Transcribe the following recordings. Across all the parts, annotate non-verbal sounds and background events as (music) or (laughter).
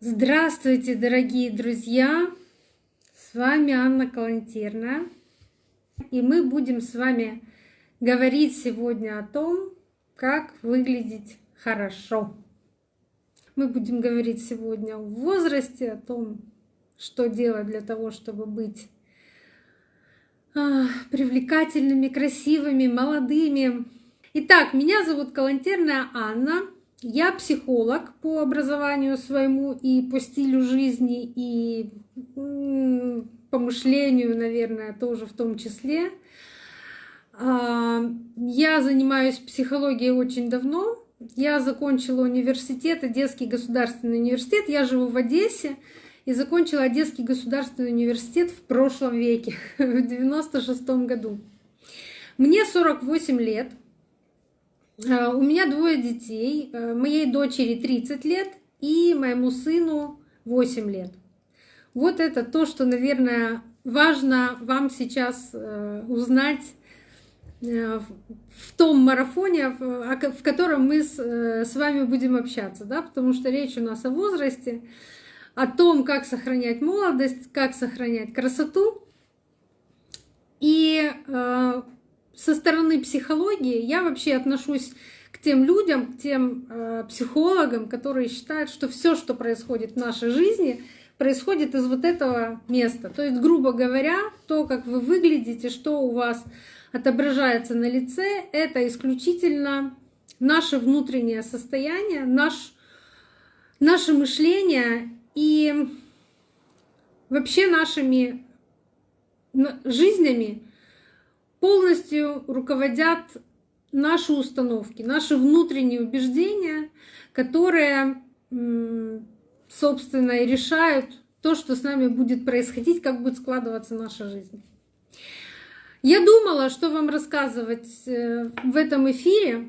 Здравствуйте, дорогие друзья! С вами Анна Калантерна. И мы будем с вами говорить сегодня о том, как выглядеть хорошо. Мы будем говорить сегодня о возрасте, о том, что делать для того, чтобы быть а, привлекательными, красивыми, молодыми. Итак, меня зовут Калантерная Анна. Я психолог по образованию своему и по стилю жизни, и по мышлению, наверное, тоже в том числе. А, я занимаюсь психологией очень давно. Я закончила университет, Одесский государственный университет. Я живу в Одессе и закончила Одесский государственный университет в прошлом веке, (laughs) в 96 году. Мне 48 лет. Э, у меня двое детей. Э, моей дочери 30 лет и моему сыну 8 лет. Вот это то, что, наверное, важно вам сейчас э, узнать в том марафоне, в котором мы с вами будем общаться, да, потому что речь у нас о возрасте, о том, как сохранять молодость, как сохранять красоту. И со стороны психологии я вообще отношусь к тем людям, к тем э, психологам, которые считают, что все, что происходит в нашей жизни, происходит из вот этого места. То есть, грубо говоря, то, как вы выглядите, что у вас отображается на лице, это исключительно наше внутреннее состояние, наш, наше мышление и вообще нашими жизнями полностью руководят наши установки, наши внутренние убеждения, которые, собственно, и решают то, что с нами будет происходить, как будет складываться наша жизнь. Я думала, что вам рассказывать э, в этом эфире,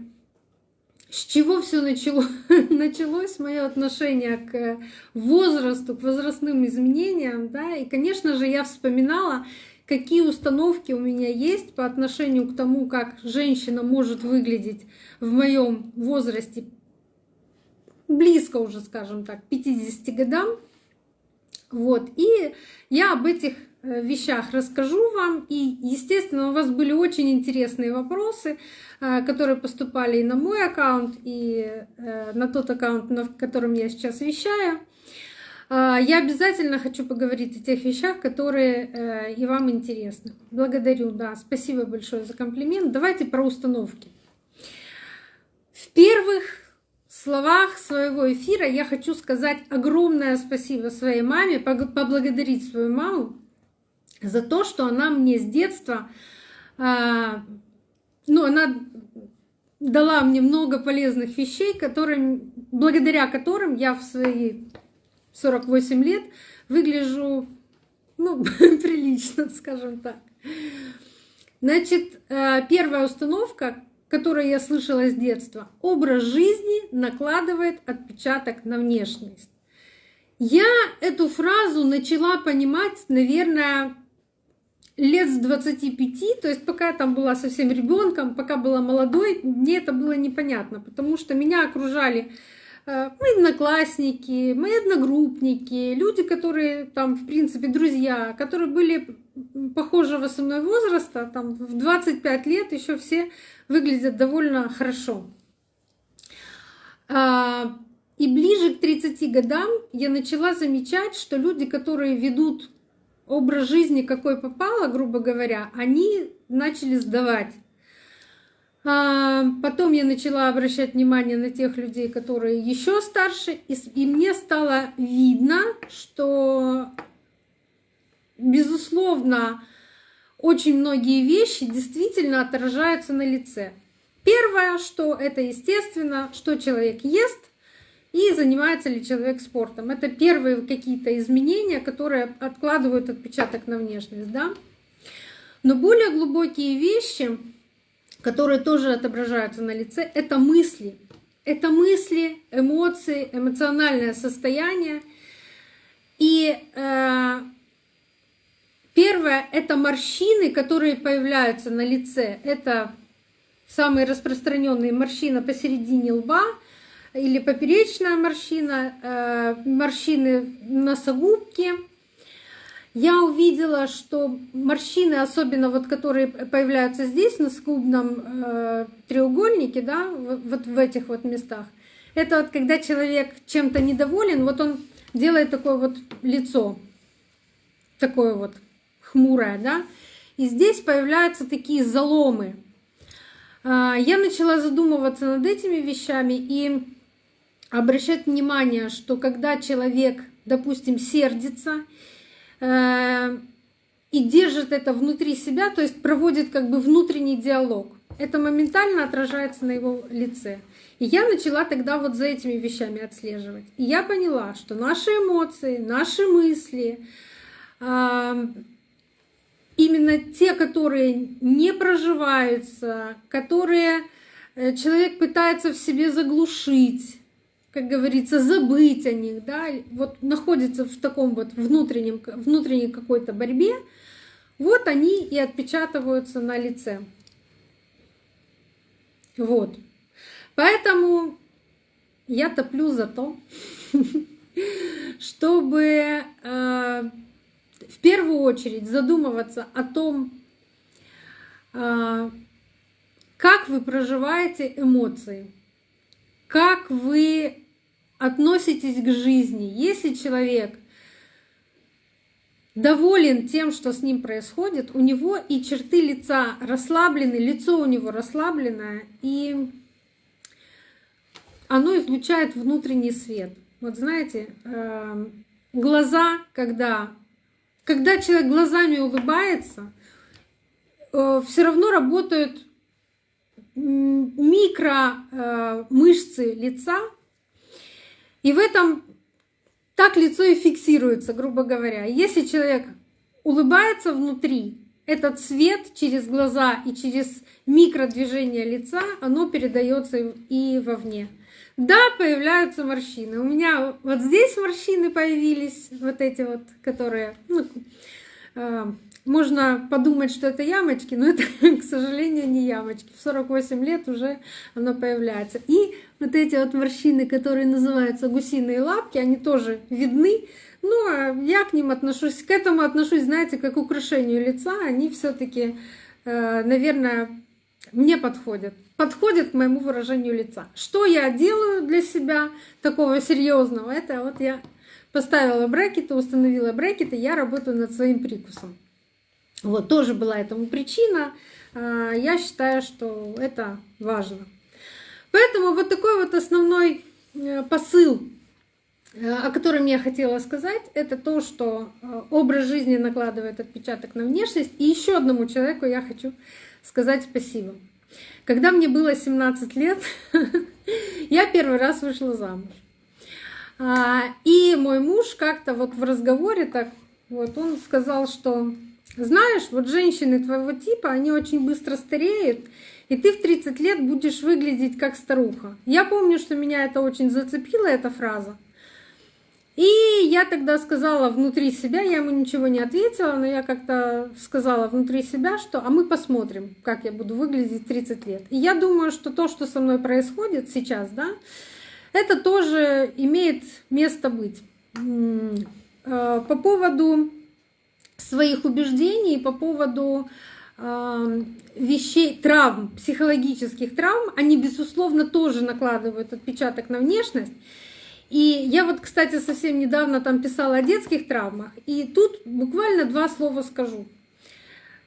с чего все начало, (laughs) началось мое отношение к возрасту, к возрастным изменениям, да, и, конечно же, я вспоминала какие установки у меня есть по отношению к тому, как женщина может выглядеть в моем возрасте, близко уже, скажем так, 50 годам. Вот. И я об этих э, вещах расскажу вам. И, естественно, у вас были очень интересные вопросы, э, которые поступали и на мой аккаунт, и э, на тот аккаунт, на котором я сейчас вещаю. А, я обязательно хочу поговорить о тех вещах, которые э, и вам интересны. Благодарю, да, спасибо большое за комплимент. Давайте про установки. В первых словах своего эфира я хочу сказать огромное спасибо своей маме, поблагодарить свою маму за то, что она мне с детства, а, ну, она дала мне много полезных вещей, которым, благодаря которым я в свои 48 лет выгляжу ну, (laughs) прилично, скажем так. Значит, э, первая установка, которую я слышала с детства, образ жизни накладывает отпечаток на внешность. Я эту фразу начала понимать, наверное, лет с 25, то есть пока я там была совсем ребенком, пока была молодой, мне это было непонятно, потому что меня окружали Э, мои одноклассники, мои одногруппники, люди, которые там, в принципе, друзья, которые были похожего со мной возраста, там в 25 лет еще все выглядят довольно хорошо. А, и ближе к 30 годам я начала замечать, что люди, которые ведут образ жизни, какой попало, грубо говоря, они начали сдавать. А, потом я начала обращать внимание на тех людей, которые еще старше, и мне стало видно, что, безусловно, очень многие вещи действительно отражаются на лице. Первое, что это естественно, что человек ест и занимается ли человек спортом. Это первые какие-то изменения, которые откладывают отпечаток на внешность. Да? Но более глубокие вещи, которые тоже отображаются на лице, это мысли. Это мысли, эмоции, эмоциональное состояние. И э, первое — это морщины, которые появляются на лице. Это самые распространенные морщины посередине лба, или поперечная морщина, э, морщины носогубки. Я увидела, что морщины, особенно вот которые появляются здесь, на скубном э, треугольнике, да, вот в этих вот местах, это вот когда человек чем-то недоволен, вот он делает такое вот лицо, такое вот хмурое, да, и здесь появляются такие заломы. А, я начала задумываться над этими вещами и обращать внимание, что когда человек, допустим, сердится и держит это внутри себя, то есть проводит как бы внутренний диалог, это моментально отражается на его лице. И я начала тогда вот за этими вещами отслеживать. И я поняла, что наши эмоции, наши мысли, именно те, которые не проживаются, которые э, человек пытается в себе заглушить, как говорится, забыть о них, да, вот находится в таком вот внутреннем, внутренней какой-то борьбе, вот они и отпечатываются на лице. Вот. Поэтому я топлю за то, (laughs) чтобы э, в первую очередь задумываться о том, э, как вы проживаете эмоции, как вы относитесь к жизни. Если человек доволен тем, что с ним происходит, у него и черты лица расслаблены, лицо у него расслабленное, и оно излучает внутренний свет. Вот знаете, эм, глаза, когда, когда человек глазами улыбается, э, все равно работают микро э, лица, и в этом так лицо и фиксируется, грубо говоря. Если человек улыбается внутри, этот свет через глаза и через микродвижение лица, оно передается и вовне. Да, появляются морщины. У меня вот здесь морщины появились, вот эти вот, которые, ну, э, можно подумать, что это ямочки, но это, (laughs) к сожалению, не ямочки. В 48 лет уже оно появляется. И вот эти вот морщины, которые называются гусиные лапки, они тоже видны. Но я к ним отношусь, к этому отношусь, знаете, как к украшению лица. Они все таки э, наверное, мне подходят подходит к моему выражению лица. Что я делаю для себя такого серьезного? Это вот я поставила брекеты, установила брекеты, я работаю над своим прикусом. Вот тоже была этому причина. А, я считаю, что это важно. Поэтому вот такой вот основной э, посыл, э, о котором я хотела сказать, это то, что э, образ жизни накладывает отпечаток на внешность. И еще одному человеку я хочу сказать спасибо. Когда мне было 17 лет, (laughs) я первый раз вышла замуж. А, и мой муж как-то вот в разговоре так, вот он сказал, что знаешь, вот женщины твоего типа, они очень быстро стареют, и ты в 30 лет будешь выглядеть как старуха. Я помню, что меня это очень зацепило, эта фраза. И я тогда сказала внутри себя, я ему ничего не ответила, но я как-то сказала внутри себя, что а мы посмотрим, как я буду выглядеть 30 лет. И я думаю, что то, что со мной происходит сейчас, да, это тоже имеет место быть. Э, по поводу своих убеждений, по поводу э, вещей, травм, психологических травм, они, безусловно, тоже накладывают отпечаток на внешность. И я вот, кстати, совсем недавно там писала о детских травмах, и тут буквально два слова скажу.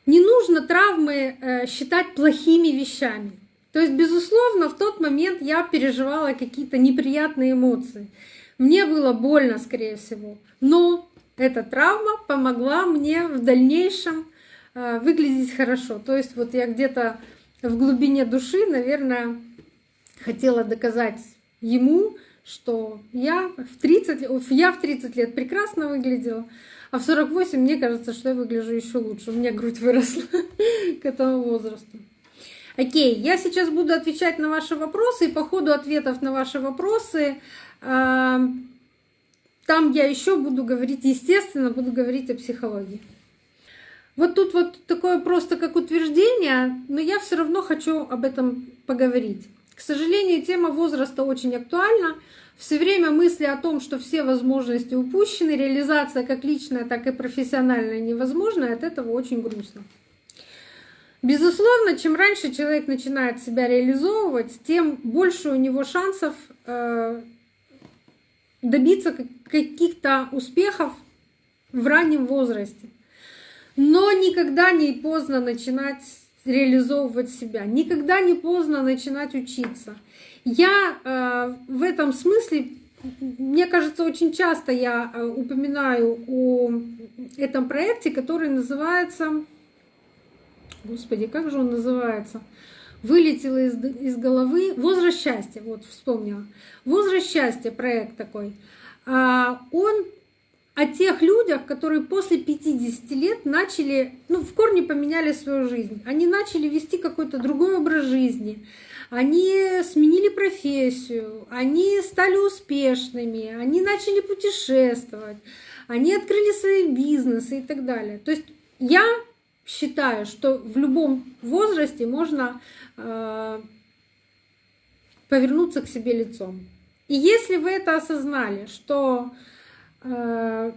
Не нужно травмы э, считать плохими вещами. То есть, безусловно, в тот момент я переживала какие-то неприятные эмоции. Мне было больно, скорее всего. Но эта травма помогла мне в дальнейшем э, выглядеть хорошо. То есть вот я где-то в глубине души, наверное, хотела доказать ему, что я в 30, я в 30 лет прекрасно выглядела, а в 48 мне кажется, что я выгляжу еще лучше. У меня грудь выросла (laughs) к этому возрасту. Окей, я сейчас буду отвечать на ваши вопросы, и по ходу ответов на ваши вопросы а, там я еще буду говорить, естественно, буду говорить о психологии. Вот тут вот такое просто как утверждение, но я все равно хочу об этом поговорить. сожалению, тема возраста очень актуальна. Все время мысли о том, что все возможности упущены, реализация как личная, так и профессиональная невозможна, от этого очень грустно. Безусловно, чем раньше человек начинает себя реализовывать, тем больше у него шансов э, добиться каких-то успехов в раннем возрасте. Но никогда не поздно начинать реализовывать себя, никогда не поздно начинать учиться. Я э, в этом смысле, мне кажется, очень часто я э, упоминаю о этом проекте, который называется, господи, как же он называется? Вылетело из, из головы «Возраст счастья», вот вспомнила. «Возраст счастья» проект такой. А, он о тех людях, которые после 50 лет начали, ну, в корне поменяли свою жизнь. Они начали вести какой-то другой образ жизни. Они сменили профессию, они стали успешными, они начали путешествовать, они открыли свои бизнесы и так далее. То есть я считаю, что в любом возрасте можно э, повернуться к себе лицом. И если вы это осознали, что э,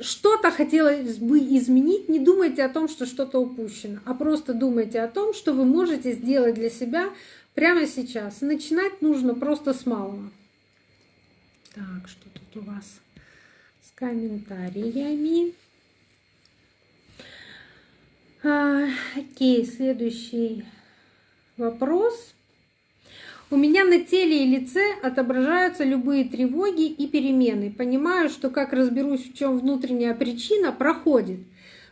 что-то хотелось бы изменить, не думайте о том, что что-то упущено, а просто думайте о том, что вы можете сделать для себя прямо сейчас. Начинать нужно просто с малого. Так, что тут у вас с комментариями? А, окей, следующий вопрос. У меня на теле и лице отображаются любые тревоги и перемены. Понимаю, что как разберусь, в чем внутренняя причина, проходит.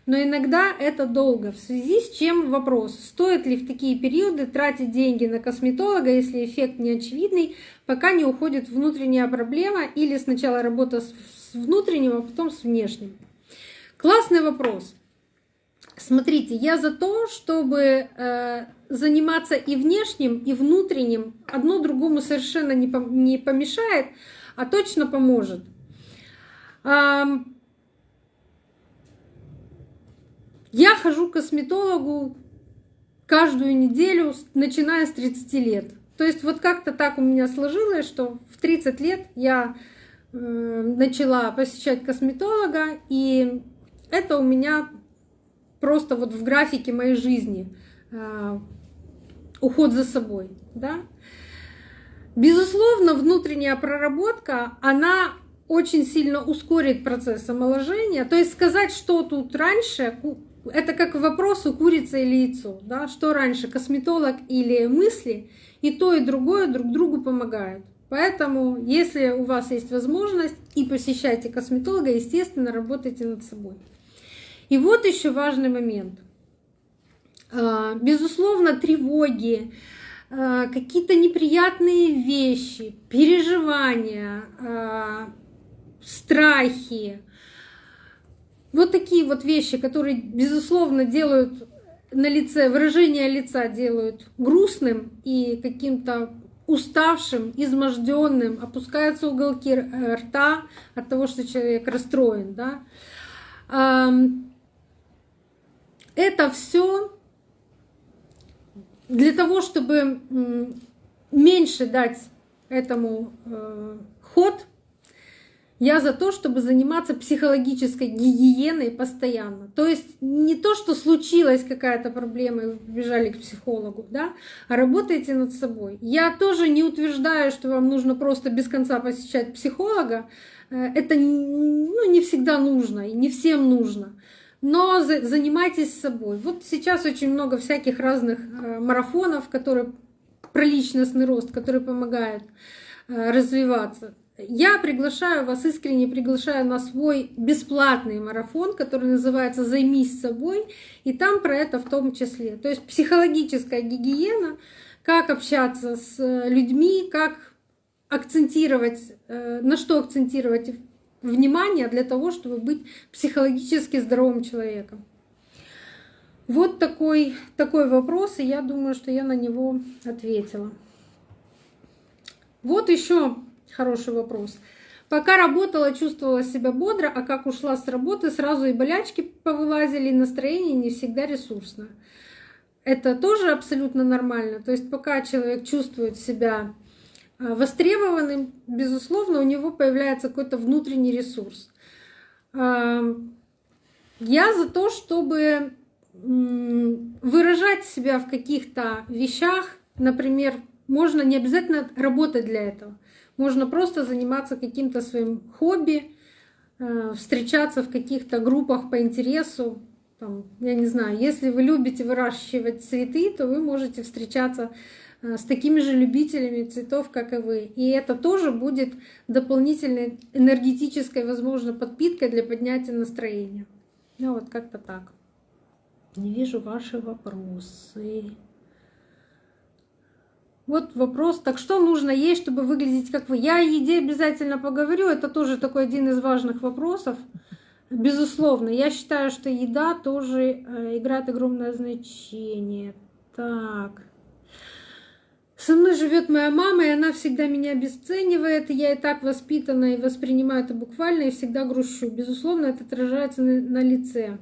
Но иногда это долго. В связи с чем вопрос, стоит ли в такие периоды тратить деньги на косметолога, если эффект не очевидный, пока не уходит внутренняя проблема или сначала работа с внутренним, а потом с внешним? Классный вопрос. Смотрите, я за то, чтобы э, заниматься и внешним, и внутренним. Одно другому совершенно не, помешает, а точно поможет. Я хожу к косметологу каждую неделю, начиная с 30 лет. То есть вот как-то так у меня сложилось, что в 30 лет я э, начала посещать косметолога, и это у меня просто вот в графике моей жизни а, уход за собой. Да? Безусловно, внутренняя проработка, она очень сильно ускорит процесс омоложения. То есть сказать, что тут раньше, это как вопрос у курицы или яйцо. Да? Что раньше, косметолог или мысли, и то, и другое друг другу помогают. Поэтому, если у вас есть возможность и посещайте косметолога, естественно, работайте над собой. И вот еще важный момент. А, безусловно, тревоги, а, какие-то неприятные вещи, переживания, а, страхи. Вот такие вот вещи, которые, безусловно, делают на лице, выражение лица делают грустным и каким-то уставшим, изможденным, опускаются уголки рта от того, что человек расстроен. Да? Это все для того, чтобы меньше дать этому э, ход, я за то, чтобы заниматься психологической гигиеной постоянно. То есть не то, что случилась какая-то проблема и вы побежали к психологу, да, а работайте над собой. Я тоже не утверждаю, что вам нужно просто без конца посещать психолога. Э, это ну, не всегда нужно и не всем нужно но занимайтесь собой. Вот сейчас очень много всяких разных э, марафонов, которые про личностный рост, которые помогают э, развиваться. Я приглашаю вас, искренне приглашаю на свой бесплатный марафон, который называется «Займись собой», и там про это в том числе. То есть психологическая гигиена, как общаться с э, людьми, как акцентировать, на что акцентировать внимания для того, чтобы быть психологически здоровым человеком. Вот такой, такой вопрос, и я думаю, что я на него ответила. Вот еще хороший вопрос. Пока работала, чувствовала себя бодро, а как ушла с работы, сразу и болячки повылазили, и настроение не всегда ресурсное. это тоже абсолютно нормально. То есть пока человек чувствует себя востребованным, безусловно, у него появляется какой-то внутренний ресурс. Я за то, чтобы выражать себя в каких-то вещах, например, можно не обязательно работать для этого. Можно просто заниматься каким-то своим хобби, э, встречаться в каких-то группах по интересу. Там, я не знаю, если вы любите выращивать цветы, то вы можете встречаться э, с такими же любителями цветов, как и вы. И это тоже будет дополнительной энергетической, возможно, подпиткой для поднятия настроения. Ну вот как-то так. Не вижу ваши вопросы. Вот вопрос, так что нужно есть, чтобы выглядеть как вы? Я о еде обязательно поговорю, это тоже такой один из важных вопросов. Безусловно, я считаю, что еда тоже э, играет огромное значение. Так. Со мной живет моя мама, и она всегда меня обесценивает. Я и так воспитана и воспринимаю это буквально, и всегда грущу. Безусловно, это отражается на лице.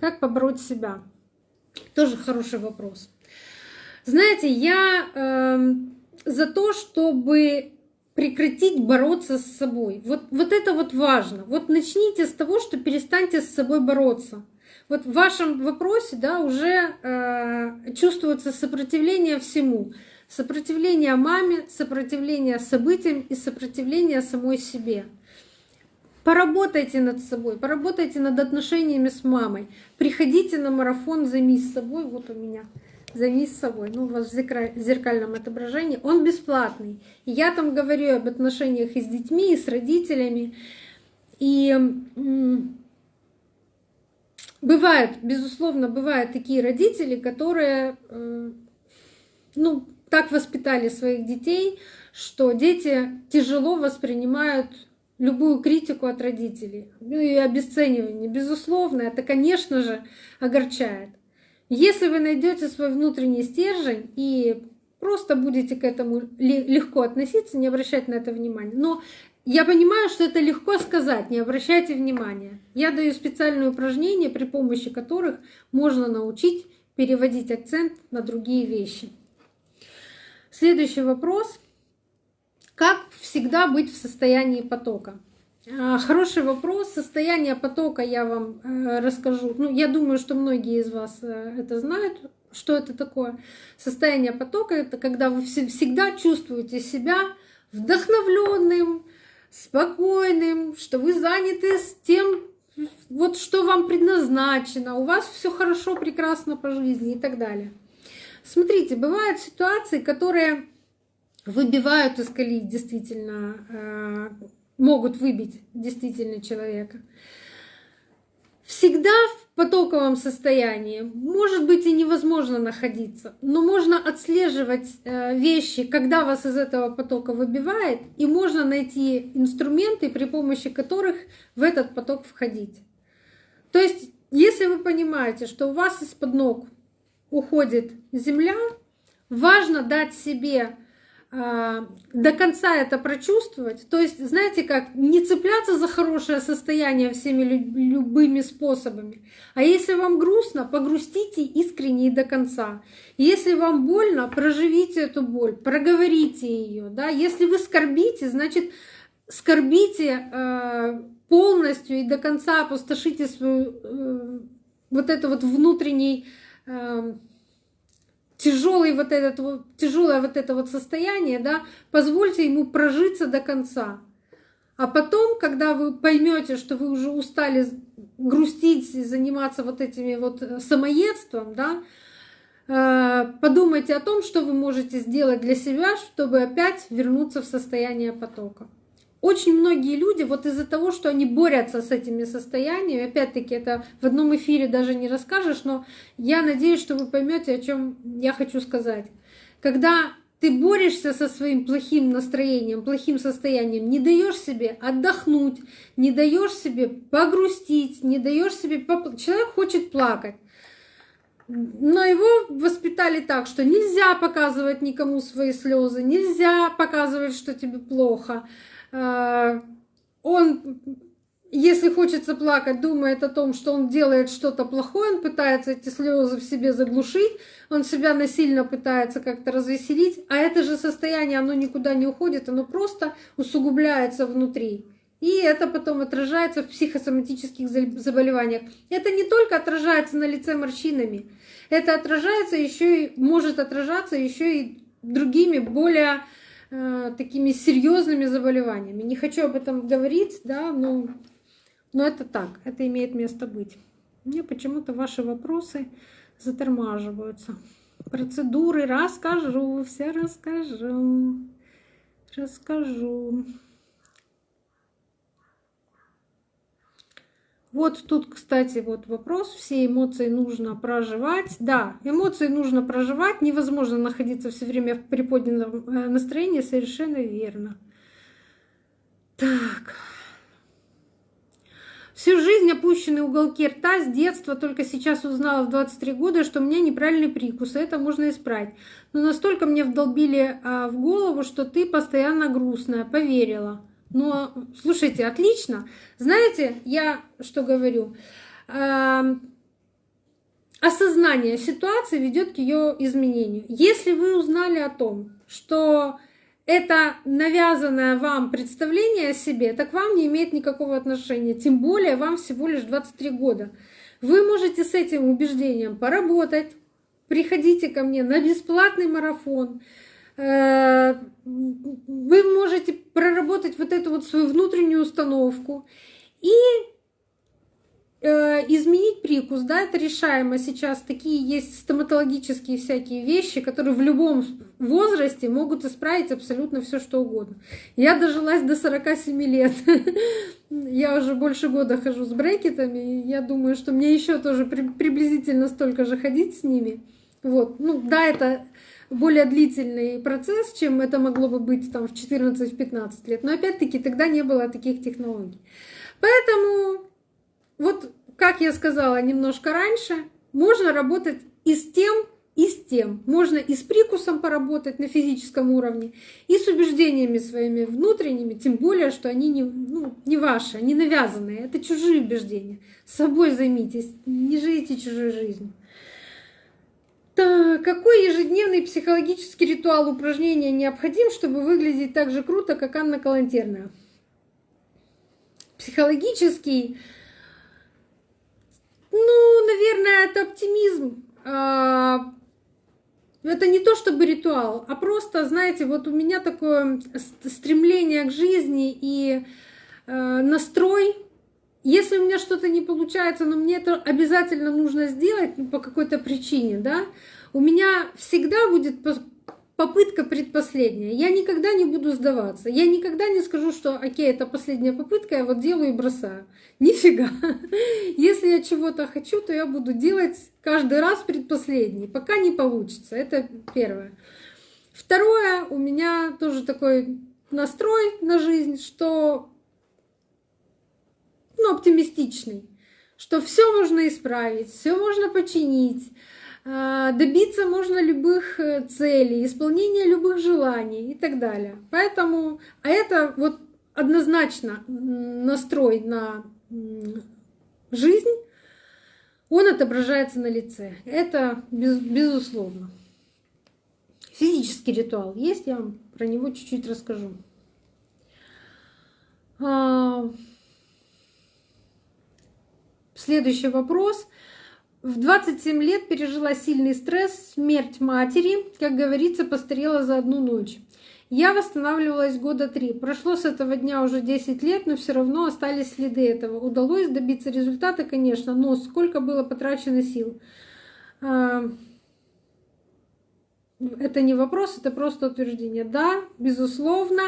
Как побороть себя? Тоже хороший вопрос. Знаете, я э, за то, чтобы прекратить бороться с собой. Вот, вот это вот важно. Вот начните с того, что перестаньте с собой бороться. Вот в вашем вопросе да, уже э, чувствуется сопротивление всему. Сопротивление маме, сопротивление событиям и сопротивление самой себе. Поработайте над собой, поработайте над отношениями с мамой. Приходите на марафон «Займись собой». Вот у меня «Займись собой». Ну, у вас в зеркальном отображении. Он бесплатный. Я там говорю об отношениях и с детьми, и с родителями. И бывают, безусловно, бывают такие родители, которые ну, так воспитали своих детей, что дети тяжело воспринимают любую критику от родителей. Ну и обесценивание, безусловно, это, конечно же, огорчает. Если вы найдете свой внутренний стержень и просто будете к этому легко относиться, не обращать на это внимания. Но я понимаю, что это легко сказать, не обращайте внимания. Я даю специальные упражнения, при помощи которых можно научить переводить акцент на другие вещи. Следующий вопрос. Как всегда быть в состоянии потока? А, хороший вопрос. Состояние потока я вам э, расскажу. Ну, я думаю, что многие из вас э, это знают, что это такое. Состояние потока это когда вы всегда чувствуете себя вдохновленным, спокойным, что вы заняты с тем, вот что вам предназначено, у вас все хорошо, прекрасно по жизни и так далее. Смотрите, бывают ситуации, которые выбивают из колеи действительно, э, могут выбить действительно человека. Всегда в потоковом состоянии может быть и невозможно находиться, но можно отслеживать э, вещи, когда вас из этого потока выбивает, и можно найти инструменты, при помощи которых в этот поток входить. То есть, если вы понимаете, что у вас из-под ног уходит земля, важно дать себе до конца это прочувствовать. То есть, знаете как, не цепляться за хорошее состояние всеми любыми способами. А если вам грустно, погрустите искренне и до конца. Если вам больно, проживите эту боль, проговорите ее. Да? Если вы скорбите, значит, скорбите э, полностью и до конца опустошите свою э, вот это вот внутренний э, тяжелый вот этот тяжелое вот это вот состояние, да, позвольте ему прожиться до конца. А потом, когда вы поймете, что вы уже устали грустить и заниматься вот этими вот э, самоедством, да, э, подумайте о том, что вы можете сделать для себя, чтобы опять вернуться в состояние потока. Очень многие люди вот из-за того, что они борются с этими состояниями, опять-таки это в одном эфире даже не расскажешь, но я надеюсь, что вы поймете, о чем я хочу сказать. Когда ты борешься со своим плохим настроением, плохим состоянием, не даешь себе отдохнуть, не даешь себе погрустить, не даешь себе поплакать. Человек хочет плакать. Но его воспитали так, что нельзя показывать никому свои слезы, нельзя показывать, что тебе плохо. А, он если хочется плакать, думает о том, что он делает что-то плохое, он пытается эти слезы в себе заглушить, он себя насильно пытается как-то развеселить, а это же состояние, оно никуда не уходит, оно просто усугубляется внутри. И это потом отражается в психосоматических заболеваниях. Это не только отражается на лице морщинами, это отражается еще и может отражаться еще и другими более такими серьезными заболеваниями. Не хочу об этом говорить, да, но но это так, это имеет место быть. Мне почему-то ваши вопросы затормаживаются. Процедуры расскажу, все расскажу. Расскажу. Вот тут, кстати, вот вопрос. Все эмоции нужно проживать. Да, эмоции нужно проживать. Невозможно находиться все время в приподнятом э, настроении. Совершенно верно. Так. Всю жизнь опущенные уголки рта с детства, только сейчас узнала в 23 года, что у меня неправильный прикус, и это можно исправить. Но настолько мне вдолбили а, в голову, что ты постоянно грустная, поверила. Но, слушайте, отлично. Знаете, я что говорю? А, осознание ситуации ведет к ее изменению. Если вы узнали о том, что это навязанное вам представление о себе, так вам не имеет никакого отношения. Тем более вам всего лишь 23 года. Вы можете с этим убеждением поработать. Приходите ко мне на бесплатный марафон. Э, вы можете проработать вот эту вот свою внутреннюю установку. И Э, изменить прикус, да, это решаемо сейчас. Такие есть стоматологические всякие вещи, которые в любом возрасте могут исправить абсолютно все, что угодно. Я дожилась до 47 лет. (laughs) Я уже больше года хожу с брекетами. Я думаю, что мне еще тоже приблизительно столько же ходить с ними. Вот. Ну, да, это более длительный процесс, чем это могло бы быть там в 14-15 лет. Но опять-таки тогда не было таких технологий. Поэтому вот, как я сказала немножко раньше, можно работать и с тем, и с тем. Можно и с прикусом поработать на физическом уровне, и с убеждениями своими внутренними, тем более, что они не, ну, не ваши, они навязанные, это чужие убеждения. С собой займитесь, не живите чужой жизнью. Так, какой ежедневный психологический ритуал упражнения необходим, чтобы выглядеть так же круто, как Анна Калантерная? Психологический ну, наверное, это оптимизм. А, это не то чтобы ритуал, а просто, знаете, вот у меня такое стремление к жизни и э, настрой. Если у меня что-то не получается, но мне это обязательно нужно сделать по какой-то причине, да, у меня всегда будет попытка предпоследняя. Я никогда не буду сдаваться. Я никогда не скажу, что окей, это последняя попытка, я вот делаю и бросаю. (laughs) Нифига. Если я чего-то хочу, то я буду делать каждый раз предпоследний, пока не получится. Это первое. Второе, у меня тоже такой настрой на жизнь, что ну, оптимистичный, что все можно исправить, все можно починить, а, добиться можно любых э, целей, исполнения любых желаний и так далее. Поэтому, а это вот однозначно настрой на жизнь, он отображается на лице. Это без, безусловно. Физический ритуал есть, я вам про него чуть-чуть расскажу. Следующий вопрос. В 27 лет пережила сильный стресс, смерть матери, как говорится, постарела за одну ночь. Я восстанавливалась года три. Прошло с этого дня уже 10 лет, но все равно остались следы этого. Удалось добиться результата, конечно, но сколько было потрачено сил. А, это не вопрос, это просто утверждение. Да, безусловно.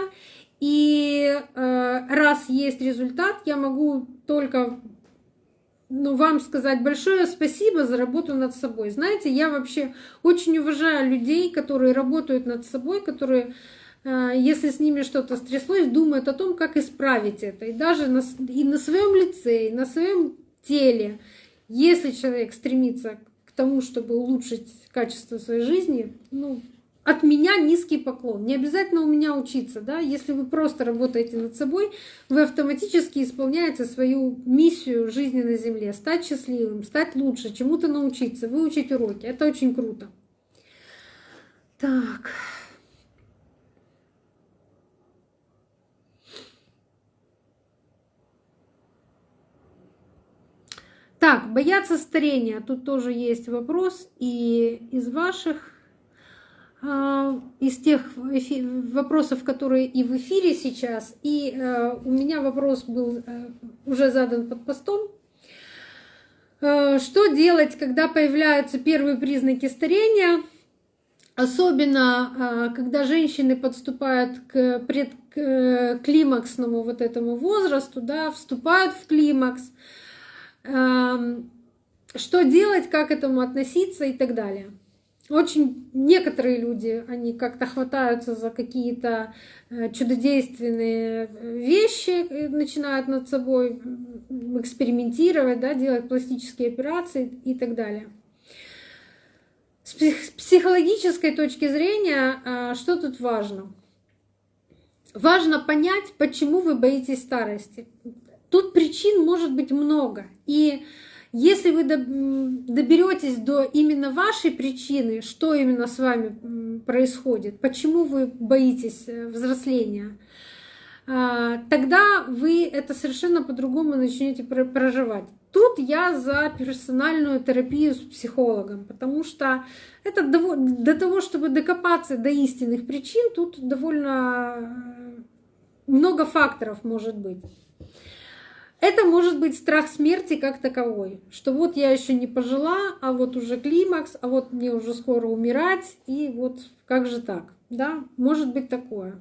И э, раз есть результат, я могу только ну, вам сказать большое спасибо за работу над собой. Знаете, я вообще очень уважаю людей, которые работают над собой, которые, э, если с ними что-то стряслось, думают о том, как исправить это. И даже на, и на своем лице, и на своем теле. Если человек стремится к тому, чтобы улучшить качество своей жизни, ну, от меня низкий поклон. Не обязательно у меня учиться, да. Если вы просто работаете над собой, вы автоматически исполняете свою миссию жизни на Земле. Стать счастливым, стать лучше, чему-то научиться, выучить уроки. Это очень круто. Так. Так, бояться старения. Тут тоже есть вопрос и из ваших из тех вопросов, которые и в эфире сейчас, и э, у меня вопрос был э, уже задан под постом. Э, что делать, когда появляются первые признаки старения, особенно когда женщины подступают к предклимаксному вот этому возрасту, да, вступают в климакс, эм, что делать, как к этому относиться и так далее очень некоторые люди, они как-то хватаются за какие-то э, чудодейственные вещи, э, начинают над собой экспериментировать, да, делать пластические операции и так далее. С психологической точки зрения, а, что тут важно? Важно понять, почему вы боитесь старости. Тут причин может быть много. И если вы доберетесь до именно вашей причины, что именно с вами происходит, почему вы боитесь э, взросления, а, тогда вы это совершенно по-другому начнете проживать. Тут я за персональную терапию с психологом, потому что это до того, чтобы докопаться до истинных причин, тут довольно э, много факторов может быть. Это может быть страх смерти как таковой, что вот я еще не пожила, а вот уже климакс, а вот мне уже скоро умирать, и вот как же так, да, может быть такое.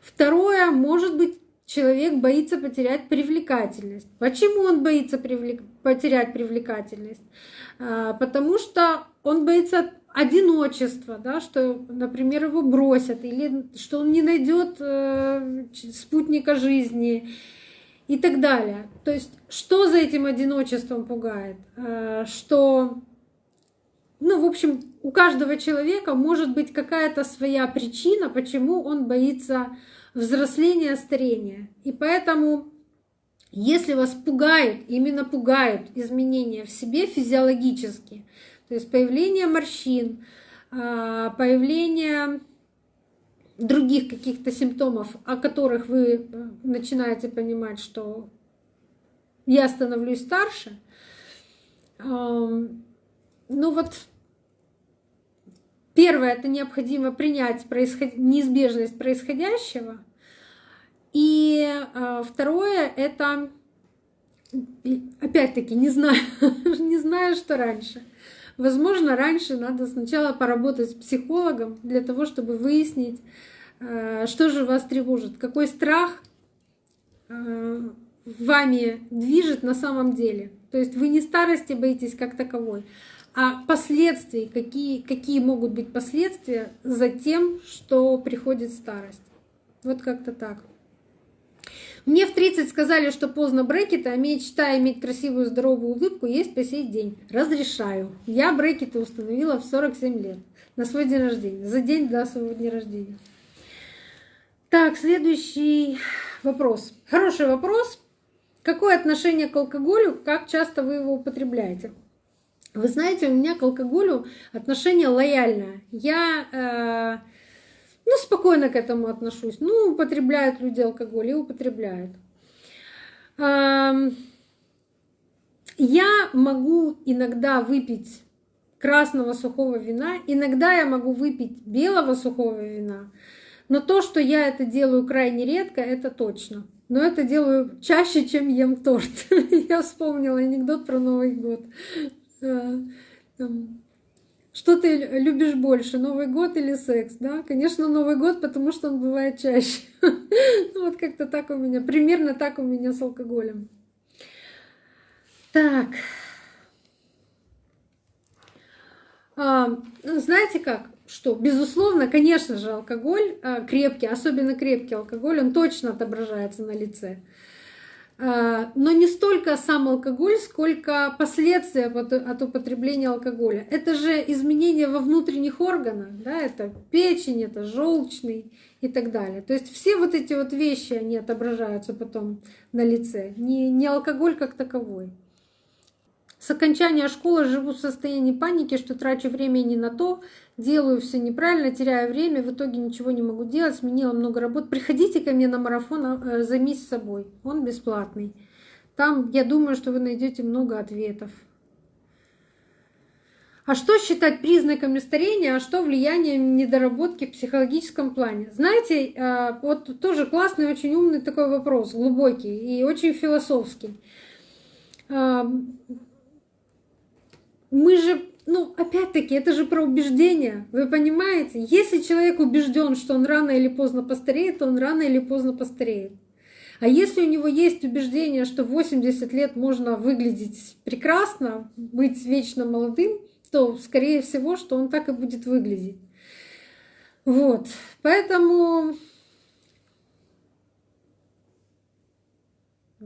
Второе, может быть, человек боится потерять привлекательность. Почему он боится привлек... потерять привлекательность? А, потому что он боится одиночества, да, что, например, его бросят, или что он не найдет э, спутника жизни, и так далее. То есть что за этим одиночеством пугает? Э, что, ну, в общем, у каждого человека может быть какая-то своя причина, почему он боится взросления, старения. И поэтому, если вас пугают, именно пугают изменения в себе физиологически, то есть появление морщин, э, появление других каких-то симптомов, о которых вы э, начинаете понимать, что я становлюсь старше, ну вот первое, это необходимо принять происход... неизбежность происходящего, и э, второе, это опять-таки не знаю, (laughs) не знаю, что раньше. Возможно, раньше надо сначала поработать с психологом для того, чтобы выяснить, э, что же вас тревожит, какой страх э, вами движет на самом деле. То есть вы не старости боитесь как таковой, а последствий, какие, какие могут быть последствия за тем, что приходит старость. Вот как-то так. Мне в 30 сказали, что поздно брекеты, а мечта иметь красивую здоровую улыбку есть по сей день. Разрешаю. Я брекеты установила в 47 лет на свой день рождения, за день до своего дня рождения. Так, следующий вопрос. Хороший вопрос. Какое отношение к алкоголю, как часто вы его употребляете? Вы знаете, у меня к алкоголю отношение лояльное. Я э, ну, спокойно к этому отношусь. Ну, употребляют люди алкоголь и употребляют. Я могу иногда выпить красного сухого вина, иногда я могу выпить белого сухого вина, но то, что я это делаю крайне редко, это точно. Но это делаю чаще, чем ем торт. (laughs) Я вспомнила анекдот про Новый год. Что ты любишь больше, Новый год или секс? Да, конечно, Новый год, потому что он бывает чаще. (laughs) Ну вот как-то так у меня, примерно так у меня с алкоголем. Так. А, знаете как? Что, безусловно, конечно же, алкоголь а, крепкий, особенно крепкий алкоголь, он точно отображается на лице. А, но не столько сам алкоголь, сколько последствия от употребления алкоголя. Это же изменения во внутренних органах, да, это печень, это желчный и так далее. То есть все вот эти вот вещи, они отображаются потом на лице, не, не алкоголь как таковой. С окончания школы живу в состоянии паники, что трачу время не на то, делаю все неправильно, теряю время, в итоге ничего не могу делать, сменила много работ. Приходите ко мне на марафон, а, э, займись собой, он бесплатный. Там, я думаю, что вы найдете много ответов. А что считать признаками старения, а что влиянием недоработки в психологическом плане? Знаете, э, вот тоже классный, очень умный такой вопрос, глубокий и очень философский. Мы же ну, опять-таки, это же про убеждение. Вы понимаете? Если человек убежден, что он рано или поздно постареет, то он рано или поздно постареет. А если у него есть убеждение, что в 80 лет можно выглядеть прекрасно, быть вечно молодым, то, скорее всего, что он так и будет выглядеть. Вот. Поэтому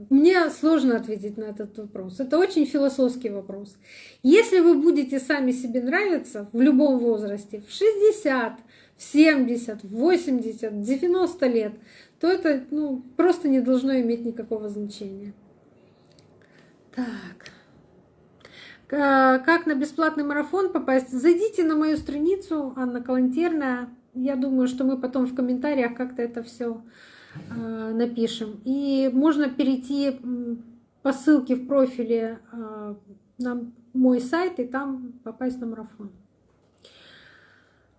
Мне сложно ответить на этот вопрос. Это очень философский вопрос. Если вы будете сами себе нравиться в любом возрасте, в 60, в 70, в 80, 90 лет, то это ну, просто не должно иметь никакого значения. Так. Как на бесплатный марафон попасть? Зайдите на мою страницу Анна Калантерная. Я думаю, что мы потом в комментариях как-то это все напишем. И можно перейти по ссылке в профиле э, на мой сайт и там попасть на марафон.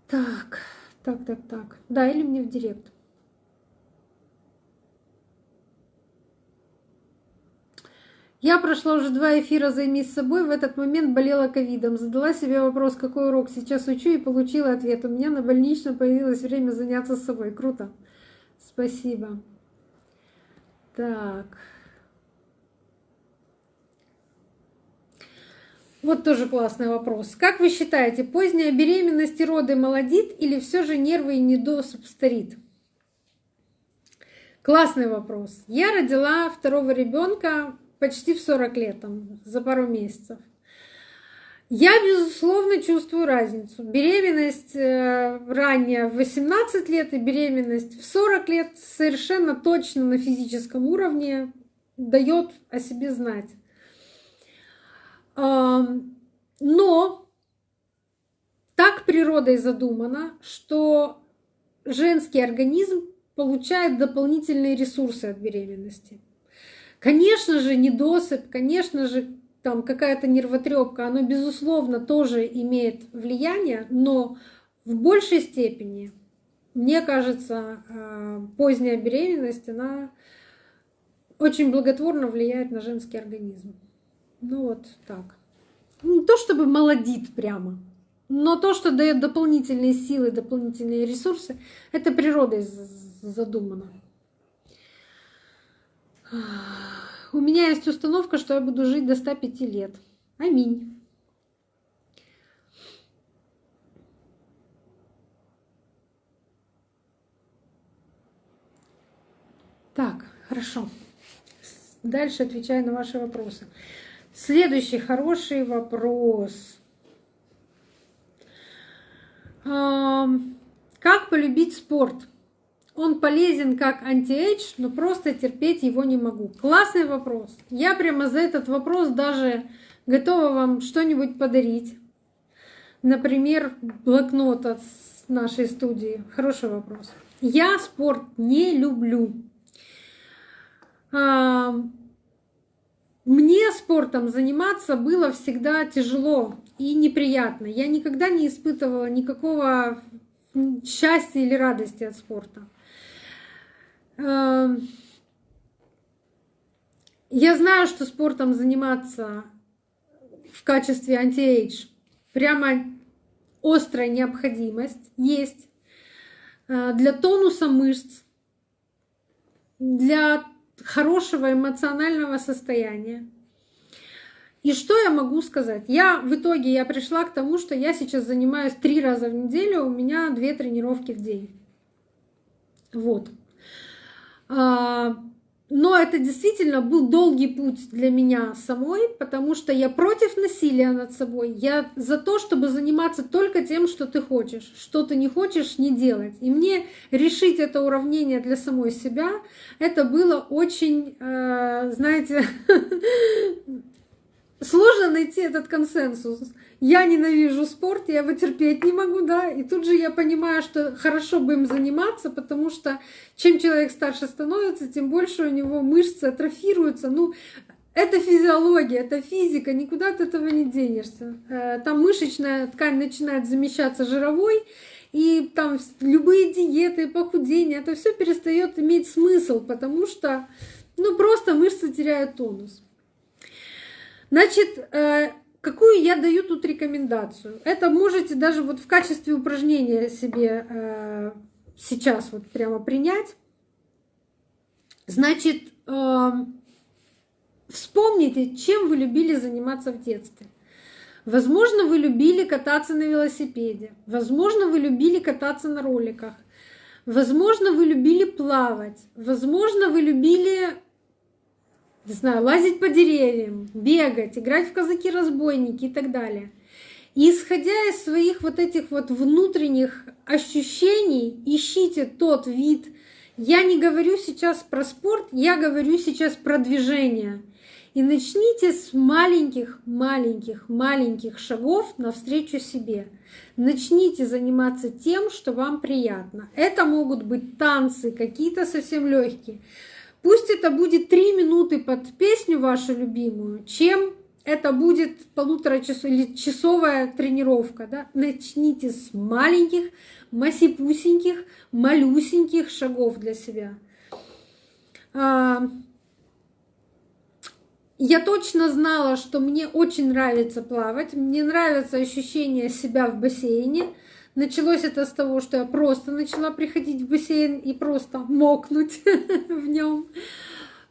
Так, так, так, так. Да, или мне в директ. Я прошла уже два эфира «Займись собой», в этот момент болела ковидом. Задала себе вопрос, какой урок сейчас учу, и получила ответ. У меня на больничном появилось время заняться собой. Круто. Спасибо. Так. Вот тоже классный вопрос. Как вы считаете, поздняя беременность и роды молодит или все же нервы и недосып старит? Классный вопрос. Я родила второго ребенка почти в 40 лет, там, за пару месяцев. Я, безусловно, чувствую разницу. Беременность э, ранее в 18 лет и беременность в 40 лет совершенно точно на физическом уровне дает о себе знать. Но так природой задумано, что женский организм получает дополнительные ресурсы от беременности. Конечно же, недосып, конечно же, там какая-то нервотрепка, оно, безусловно, тоже имеет влияние, но в большей степени, мне кажется, э, поздняя беременность, она очень благотворно влияет на женский организм. Ну вот так. Не то чтобы молодит прямо, но то, что дает дополнительные силы, дополнительные ресурсы, это природой задумано. У меня есть установка, что я буду жить до 105 лет. Аминь. Так, хорошо. Дальше отвечаю на ваши вопросы. Следующий хороший вопрос. Как полюбить спорт? Он полезен как антиэйдж, но просто терпеть его не могу. Классный вопрос. Я прямо за этот вопрос даже готова вам что-нибудь подарить. Например, блокнот от нашей студии. Хороший вопрос. Я спорт не люблю. А, мне спортом заниматься было всегда тяжело и неприятно. Я никогда не испытывала никакого счастья или радости от спорта. Эм, я знаю, что спортом заниматься в качестве антиэйдж прямо острая необходимость есть э, для тонуса мышц, для хорошего эмоционального состояния. И что я могу сказать? Я в итоге я пришла к тому, что я сейчас занимаюсь три раза в неделю, у меня две тренировки в день. Вот. А, но это действительно был долгий путь для меня самой, потому что я против насилия над собой. Я за то, чтобы заниматься только тем, что ты хочешь. Что ты не хочешь, не делать. И мне решить это уравнение для самой себя, это было очень, э, знаете, (laughs) сложно найти этот консенсус. Я ненавижу спорт, я его терпеть не могу, да, и тут же я понимаю, что хорошо бы им заниматься, потому что чем человек старше становится, тем больше у него мышцы атрофируются. Ну, это физиология, это физика, никуда от этого не денешься. Э, там мышечная ткань начинает замещаться жировой, и там любые диеты, похудения, это все перестает иметь смысл, потому что ну, просто мышцы теряют тонус. Значит, э, какую я даю тут рекомендацию? Это можете даже вот в качестве упражнения себе э, сейчас вот прямо принять. Значит, э, вспомните, чем вы любили заниматься в детстве. Возможно, вы любили кататься на велосипеде. Возможно, вы любили кататься на роликах. Возможно, вы любили плавать. Возможно, вы любили не знаю, лазить по деревьям, бегать, играть в казаки-разбойники и так далее. И исходя из своих вот этих вот внутренних ощущений, ищите тот вид. Я не говорю сейчас про спорт, я говорю сейчас про движение. И начните с маленьких, маленьких, маленьких шагов навстречу себе. Начните заниматься тем, что вам приятно. Это могут быть танцы, какие-то совсем легкие. Пусть это будет три минуты под песню вашу любимую, чем это будет полутора часов или часовая тренировка. Да? Начните с маленьких, масипусеньких, малюсеньких шагов для себя. А, я точно знала, что мне очень нравится плавать, мне нравится ощущение себя в бассейне. Началось это с того, что я просто начала приходить в бассейн и просто мокнуть (laughs) в нем.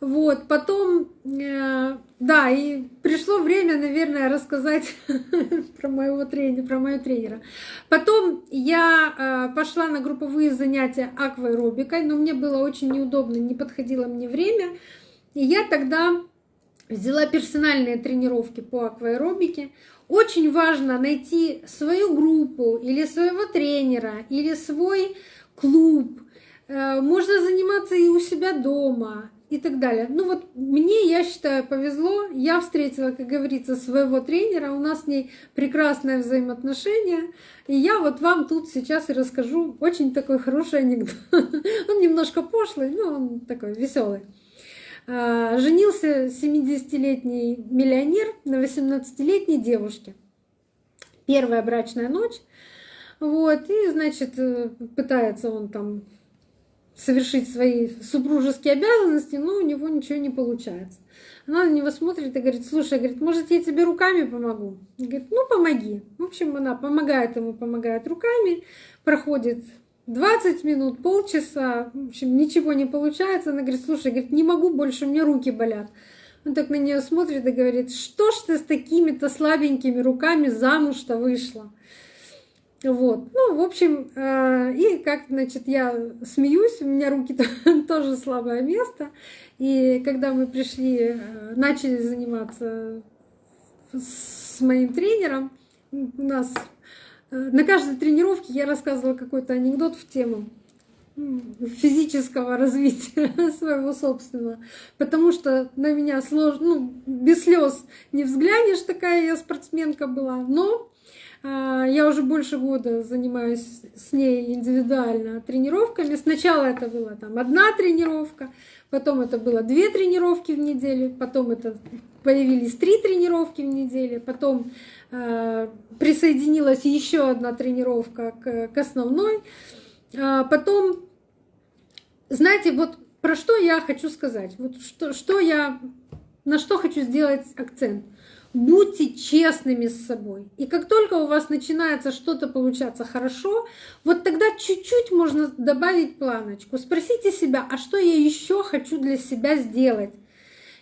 Вот, потом, э, да, и пришло время, наверное, рассказать (laughs) про моего тренера, про моего тренера. Потом я э, пошла на групповые занятия акваэробикой, но мне было очень неудобно, не подходило мне время. И я тогда взяла персональные тренировки по акваэробике. Очень важно найти свою группу или своего тренера, или свой клуб. Э, можно заниматься и у себя дома и так далее. Ну вот мне, я считаю, повезло. Я встретила, как говорится, своего тренера. У нас с ней прекрасное взаимоотношение. И я вот вам тут сейчас и расскажу очень такой хороший анекдот. (laughs) Он немножко пошлый, но он такой веселый. А, женился 70-летний миллионер на 18-летней девушке. Первая брачная ночь. Вот, и, значит, э, пытается он там совершить свои супружеские обязанности, но у него ничего не получается. Она на него смотрит и говорит, слушай, говорит, может, я тебе руками помогу? И говорит, ну, помоги. В общем, она помогает ему, помогает руками, проходит 20 минут, полчаса, в общем, ничего не получается. Она говорит, слушай, говорит, не могу больше, у меня руки болят. Он так на нее смотрит и говорит, что ж ты с такими-то слабенькими руками замуж-то вышла? Вот, ну, в общем, э, и как, значит, я смеюсь, у меня руки (laughs) тоже слабое место. И когда мы пришли, э, начали заниматься с моим тренером, у нас на каждой тренировке я рассказывала какой-то анекдот в тему физического (laughs) развития (laughs) своего собственного, потому что на меня сложно, ну, без слез не взглянешь, такая я спортсменка была, но а, я уже больше года занимаюсь с ней индивидуально тренировками. Сначала это была там одна тренировка, потом это было две тренировки в неделю, потом это появились три тренировки в неделю, потом Э, присоединилась еще одна тренировка к, к основной. А потом, знаете, вот про что я хочу сказать, вот что, что я, на что хочу сделать акцент. Будьте честными с собой. И как только у вас начинается что-то получаться хорошо, вот тогда чуть-чуть можно добавить планочку. Спросите себя, а что я еще хочу для себя сделать?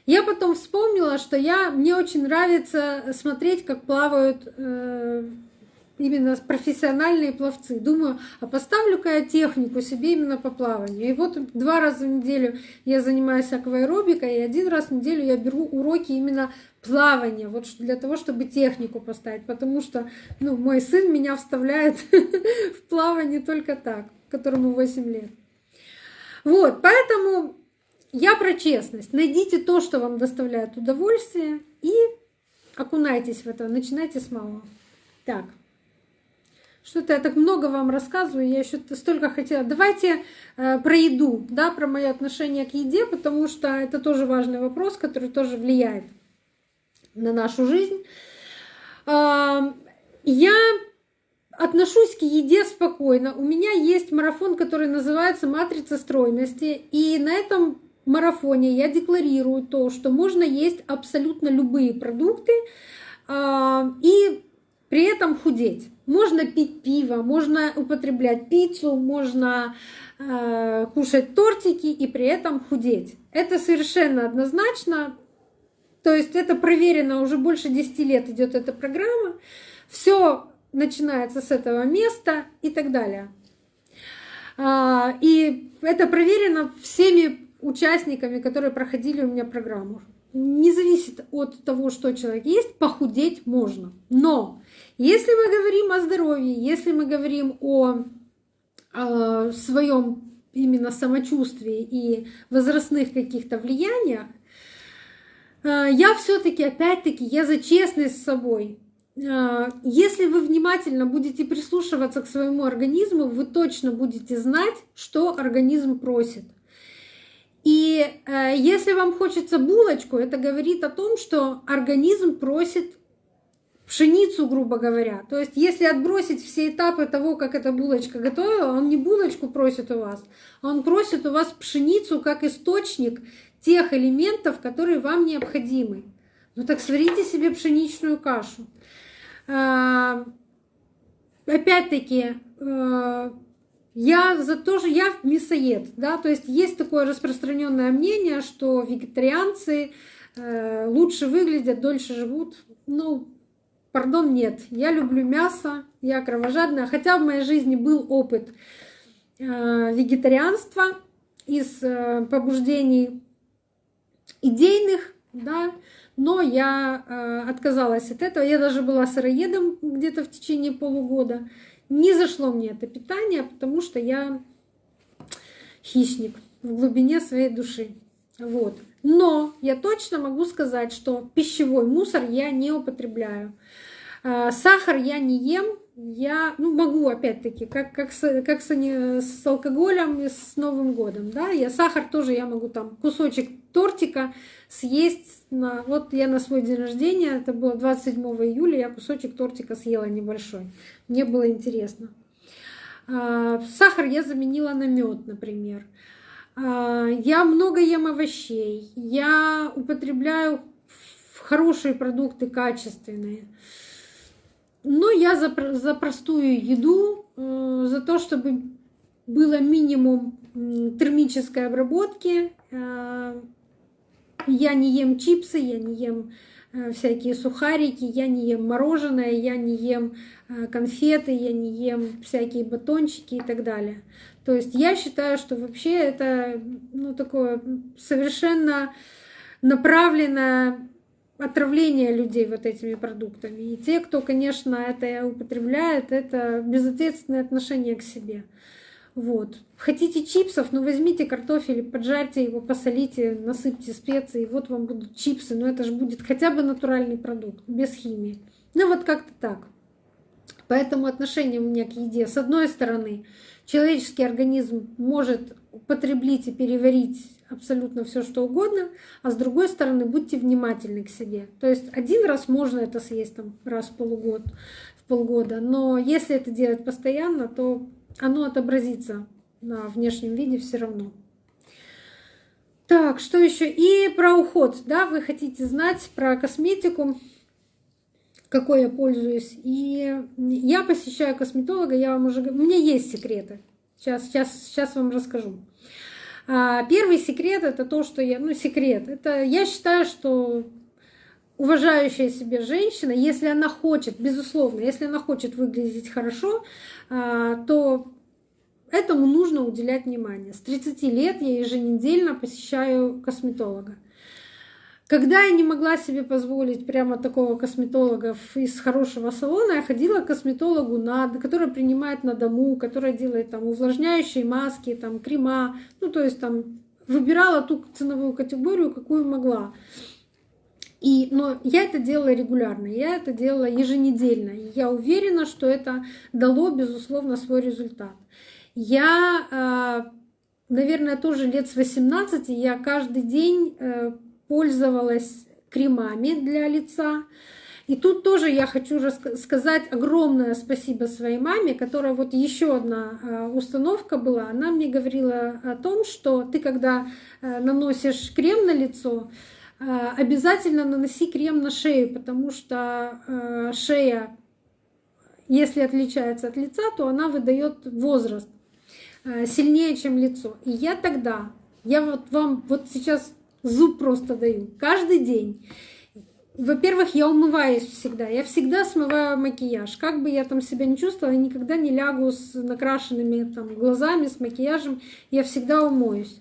Я потом вспомнила, что я, мне очень нравится смотреть, как плавают э, именно профессиональные пловцы. Думаю, а поставлю-ка я технику себе именно по плаванию. И вот два раза в неделю я занимаюсь акваэробикой, и один раз в неделю я беру уроки именно плавания, вот для того, чтобы технику поставить, потому что ну, мой сын меня вставляет (laughs) в плавание только так, которому 8 лет. Вот, поэтому я про честность. Найдите то, что вам доставляет удовольствие, и окунайтесь в это, начинайте с малого. Так. Что-то я так много вам рассказываю, я еще столько хотела. Давайте э, про еду, да, про мое отношение к еде, потому что это тоже важный вопрос, который тоже влияет на нашу жизнь. Э, я отношусь к еде спокойно. У меня есть марафон, который называется «Матрица стройности», и на этом марафоне я декларирую то, что можно есть абсолютно любые продукты э, и при этом худеть. Можно пить пиво, можно употреблять пиццу, можно э, кушать тортики и при этом худеть. Это совершенно однозначно. То есть это проверено уже больше 10 лет идет эта программа. Все начинается с этого места и так далее. А, и это проверено всеми участниками, которые проходили у меня программу. Не зависит от того, что человек есть, похудеть можно. Но если мы говорим о здоровье, если мы говорим о, о своем именно самочувствии и возрастных каких-то влияниях, э, я все-таки, опять-таки, я за честность с собой. Э, если вы внимательно будете прислушиваться к своему организму, вы точно будете знать, что организм просит. И э, если вам хочется булочку, это говорит о том, что организм просит пшеницу, грубо говоря. То есть, если отбросить все этапы того, как эта булочка готовила, он не булочку просит у вас, а он просит у вас пшеницу как источник тех элементов, которые вам необходимы. Ну так сварите себе пшеничную кашу. А, опять-таки, э, я за то же, я мясоед, да, то есть есть такое распространенное мнение, что вегетарианцы э, лучше выглядят, дольше живут. Ну, Пардон, нет. Я люблю мясо, я кровожадная. Хотя в моей жизни был опыт э, вегетарианства из э, побуждений идейных, да, но я отказалась от этого. Я даже была сыроедом где-то в течение полугода. Не зашло мне это питание, потому что я хищник в глубине своей души. Вот. Но я точно могу сказать, что пищевой мусор я не употребляю. А, сахар я не ем, я ну, могу опять-таки, как, как, с, как с, с алкоголем и с Новым годом. Да? Я сахар тоже я могу там кусочек тортика съесть. На, вот я на свой день рождения, это было 27 июля, я кусочек тортика съела небольшой. Мне было интересно. А, сахар я заменила на мед, например. А, я много ем овощей. Я употребляю хорошие продукты, качественные. Но я за, простую еду, э, за то, чтобы было минимум термической обработки. Э, я не ем чипсы, я не ем э, всякие сухарики, я не ем мороженое, я не ем конфеты, я не ем всякие батончики и так далее. То есть я считаю, что вообще это ну, такое совершенно направленное отравление людей вот этими продуктами. И те, кто, конечно, это употребляет, это безответственное отношение к себе. Вот. Хотите чипсов, ну возьмите картофель, поджарьте его, посолите, насыпьте специи, и вот вам будут чипсы, но это же будет хотя бы натуральный продукт, без химии. Ну вот как-то так. Поэтому отношение у меня к еде. С одной стороны, человеческий организм может употреблить и переварить абсолютно все что угодно, а с другой стороны будьте внимательны к себе. То есть один раз можно это съесть там раз в полугод, в полгода, но если это делать постоянно, то оно отобразится на внешнем виде все равно. Так, что еще? И про уход, да, вы хотите знать про косметику, какой я пользуюсь. И я посещаю косметолога, я вам уже... У меня есть секреты. Сейчас, сейчас, сейчас вам расскажу. А, первый секрет это то, что я, ну секрет, это я считаю, что уважающая себе женщина, если она хочет, безусловно, если она хочет выглядеть хорошо, а, то этому нужно уделять внимание. С 30 лет я еженедельно посещаю косметолога. Когда я не могла себе позволить прямо такого косметолога из хорошего салона, я ходила к косметологу, который принимает на дому, который делает там увлажняющие маски, там крема, ну то есть там выбирала ту ценовую категорию, какую могла. И, но я это делала регулярно, я это делала еженедельно. И я уверена, что это дало, безусловно, свой результат. Я, а, наверное, тоже лет с 18 я каждый день э, пользовалась кремами для лица. И тут тоже я хочу сказать огромное спасибо своей маме, которая вот еще одна а, установка была. Она мне говорила о том, что ты когда э, наносишь крем на лицо, обязательно наноси крем на шею, потому что э, шея, если отличается от лица, то она выдает возраст сильнее, чем лицо. И я тогда, я вот вам вот сейчас Зуб просто даю. Каждый день. Во-первых, я умываюсь всегда. Я всегда смываю макияж. Как бы я там себя не чувствовала, я никогда не лягу с накрашенными там, глазами, с макияжем. Я всегда умоюсь.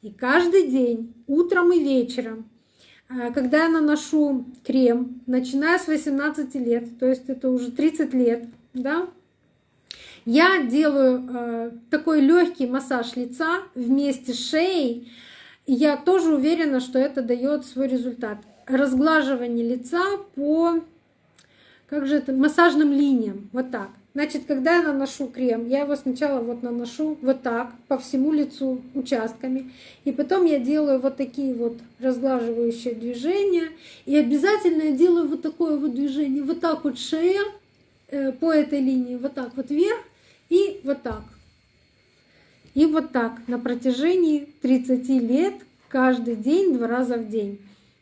И каждый день, утром и вечером, когда я наношу крем, начиная с 18 лет, то есть это уже 30 лет, да, я делаю э, такой легкий массаж лица вместе с шеей, я тоже уверена, что это дает свой результат. Разглаживание лица по как же это, массажным линиям. Вот так. Значит, когда я наношу крем, я его сначала вот наношу вот так по всему лицу участками. И потом я делаю вот такие вот разглаживающие движения. И обязательно я делаю вот такое вот движение. Вот так вот шея э, по этой линии, вот так вот вверх и вот так. И вот так на протяжении 30 лет, каждый день, два раза в день.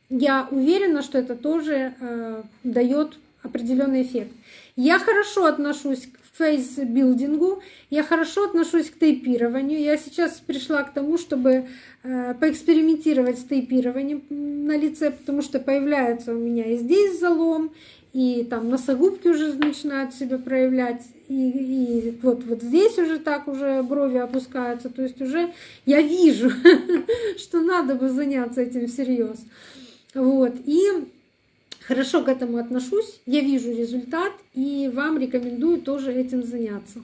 Я уверена, что это тоже э, дает определенный эффект. Я хорошо отношусь к фейсбилдингу, я хорошо отношусь к тейпированию. Я сейчас пришла к тому, чтобы э, поэкспериментировать с тейпированием на лице, потому что появляется у меня и здесь залом, и там носогубки уже начинают себя проявлять, и, и вот, вот здесь уже так уже брови опускаются, то есть уже я вижу, (laughs) что надо бы заняться этим всерьез. Вот, и хорошо к этому отношусь, я вижу результат, и вам рекомендую тоже этим заняться.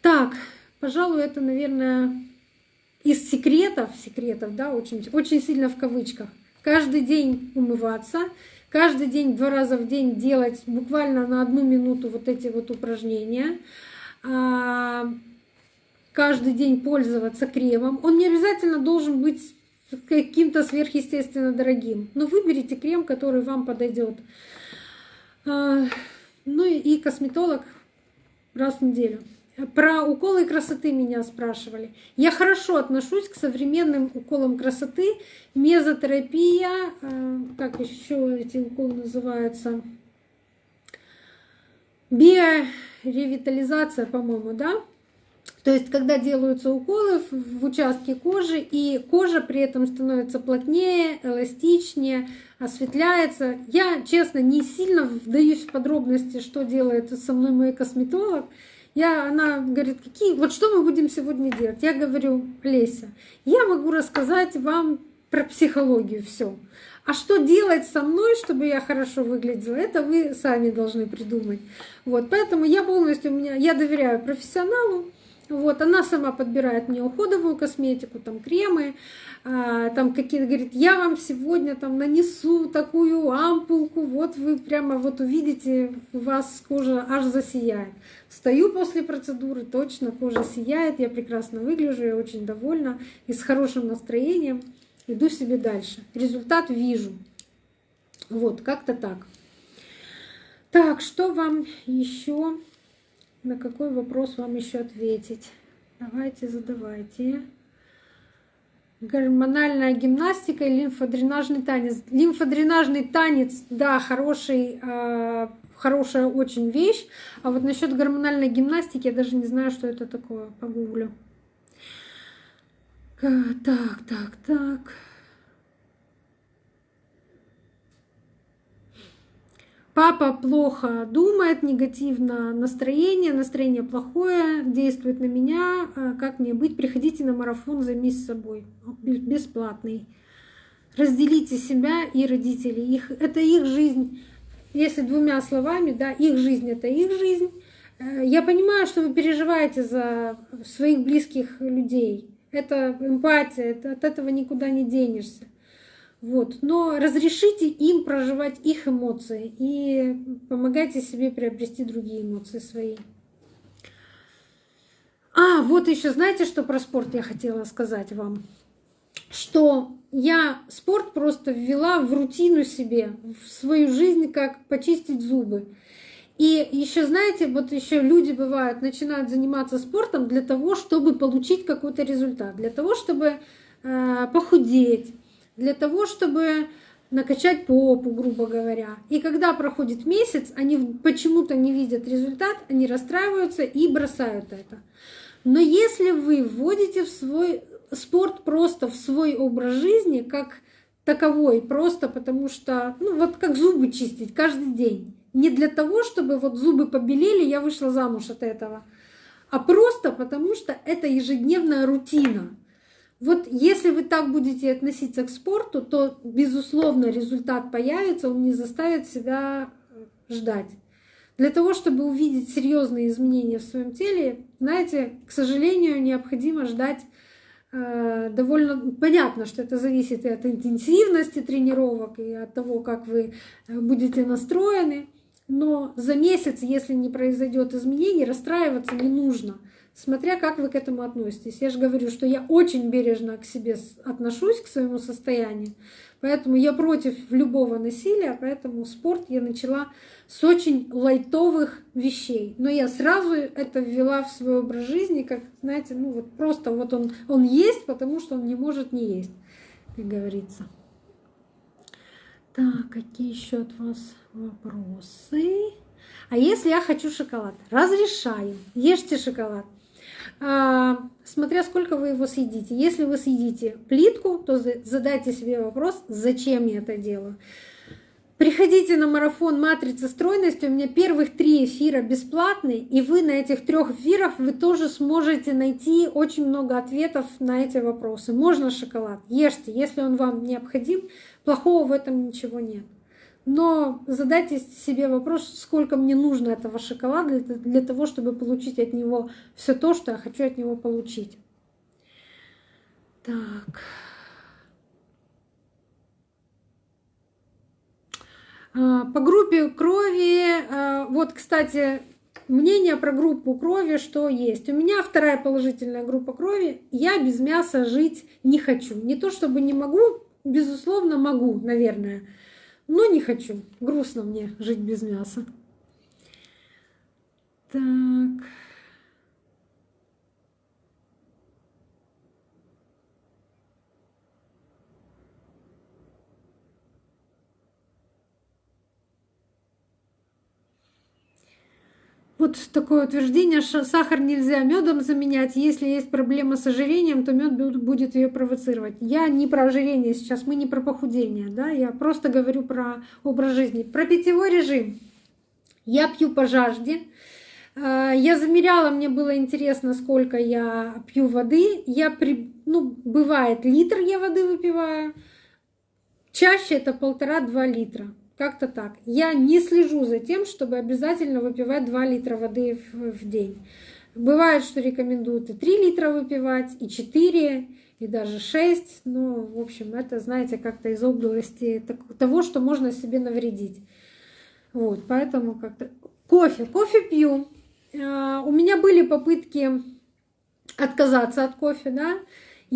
Так, пожалуй, это, наверное, из секретов, секретов, да, очень, очень сильно в кавычках. Каждый день умываться, каждый день, два раза в день делать буквально на одну минуту вот эти вот упражнения. А, каждый день пользоваться кремом. Он не обязательно должен быть каким-то сверхъестественно дорогим. Но выберите крем, который вам подойдет. А, ну и косметолог раз в неделю. Про уколы красоты меня спрашивали. Я хорошо отношусь к современным уколам красоты. Мезотерапия, э, как еще эти уколы называются? Биоревитализация, по-моему, да? То есть, когда делаются уколы в участке кожи, и кожа при этом становится плотнее, эластичнее, осветляется. Я, честно, не сильно вдаюсь в подробности, что делает со мной мой косметолог. Я, она говорит, какие, вот что мы будем сегодня делать? Я говорю, Леся, я могу рассказать вам про психологию все. А что делать со мной, чтобы я хорошо выглядела, это вы сами должны придумать. Вот, поэтому я полностью, у меня, я доверяю профессионалу, вот, она сама подбирает мне уходовую косметику, там кремы, а, там какие-то, говорит, я вам сегодня там нанесу такую ампулку, вот вы прямо вот увидите, у вас кожа аж засияет. Стою после процедуры, точно кожа сияет, я прекрасно выгляжу, я очень довольна и с хорошим настроением иду себе дальше. Результат вижу. Вот, как-то так. Так, что вам еще, на какой вопрос вам еще ответить? Давайте, задавайте гормональная гимнастика и лимфодренажный танец. Лимфодренажный танец, да, хороший, э, хорошая очень вещь. А вот насчет гормональной гимнастики я даже не знаю, что это такое. Погуглю. Так, так, так. Папа плохо думает, негативно настроение, настроение плохое, действует на меня. А как мне быть? Приходите на марафон, займись собой. Бесплатный. Разделите себя и родителей. Их, это их жизнь. Если двумя словами, да, их жизнь это их жизнь. Э, я понимаю, что вы переживаете за своих близких людей. Это эмпатия, от этого никуда не денешься. Вот. Но разрешите им проживать их эмоции и помогайте себе приобрести другие эмоции свои. А, вот еще знаете, что про спорт я хотела сказать вам? Что я спорт просто ввела в рутину себе, в свою жизнь, как почистить зубы. И еще, знаете, вот еще люди бывают, начинают заниматься спортом для того, чтобы получить какой-то результат, для того, чтобы э, похудеть, для того, чтобы накачать попу, грубо говоря. И когда проходит месяц, они почему-то не видят результат, они расстраиваются и бросают это. Но если вы вводите в свой спорт просто в свой образ жизни, как таковой, просто потому что, ну вот как зубы чистить каждый день. Не для того, чтобы вот зубы побелели, я вышла замуж от этого, а просто потому что это ежедневная рутина. Вот если вы так будете относиться к спорту, то, безусловно, результат появится, он не заставит себя э, ждать. Для того, чтобы увидеть серьезные изменения в своем теле, знаете, к сожалению, необходимо ждать э, довольно понятно, что это зависит и от интенсивности тренировок, и от того, как вы э, будете настроены. Но за месяц, если не произойдет изменений, расстраиваться не нужно смотря как вы к этому относитесь. Я же говорю, что я очень бережно к себе отношусь, к своему состоянию, поэтому я против любого насилия, поэтому спорт я начала с очень лайтовых вещей. Но я сразу это ввела в свой образ жизни, как, знаете, ну вот просто вот он, он есть, потому что он не может не есть, как говорится. Так, какие еще от вас вопросы? А если я хочу шоколад? Разрешаю. Ешьте шоколад. А, смотря сколько вы его съедите. Если вы съедите плитку, то задайте себе вопрос, зачем я это делаю. Приходите на марафон «Матрица стройности». У меня первых три эфира бесплатные, и вы на этих трех эфирах вы тоже сможете найти очень много ответов на эти вопросы. Можно шоколад, ешьте, если он вам необходим, плохого в этом ничего нет. Но задайте себе вопрос, сколько мне нужно этого шоколада для, того, чтобы получить от него все то, что я хочу от него получить. Так. А, по группе крови, а, вот, кстати, мнение про группу крови, что есть. У меня вторая положительная группа крови. Я без мяса жить не хочу. Не то чтобы не могу, безусловно, могу, наверное. Но не хочу. Грустно мне жить без мяса. Так. Вот такое утверждение, сахар нельзя медом заменять. Если есть проблема с ожирением, то мед будет ее провоцировать. Я не про ожирение сейчас, мы не про похудение, да, я просто говорю про образ жизни. Про питьевой режим. Я пью по жажде. А, я замеряла, мне было интересно, сколько я пью воды. Я при, ну, бывает литр я воды выпиваю. Чаще это полтора-два литра. Как-то так. Я не слежу за тем, чтобы обязательно выпивать 2 литра воды в, день. Бывает, что рекомендуют и 3 литра выпивать, и 4, и даже 6. Но, в общем, это, знаете, как-то из области того, что можно себе навредить. Вот, поэтому как-то... Кофе. Кофе пью. А, у меня были попытки отказаться от кофе, да,